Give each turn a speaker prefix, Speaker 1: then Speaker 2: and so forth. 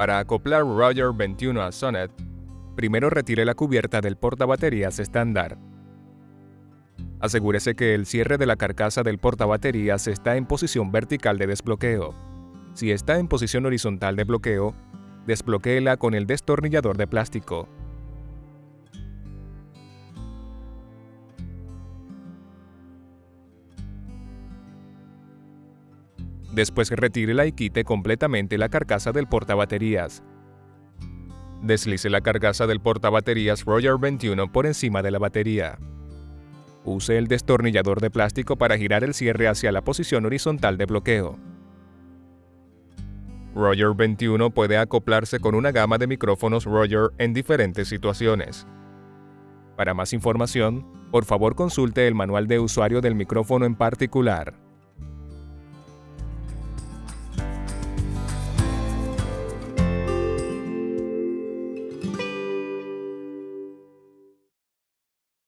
Speaker 1: Para acoplar Roger 21 a Sonnet, primero retire la cubierta del portabaterías estándar. Asegúrese que el cierre de la carcasa del portabaterías está en posición vertical de desbloqueo. Si está en posición horizontal de bloqueo, desbloquéela con el destornillador de plástico. Después retírela y quite completamente la carcasa del portabaterías. Deslice la carcasa del portabaterías Roger 21 por encima de la batería. Use el destornillador de plástico para girar el cierre hacia la posición horizontal de bloqueo. Roger 21 puede acoplarse con una gama de micrófonos Roger en diferentes situaciones. Para más información, por favor consulte el manual de usuario del micrófono en particular.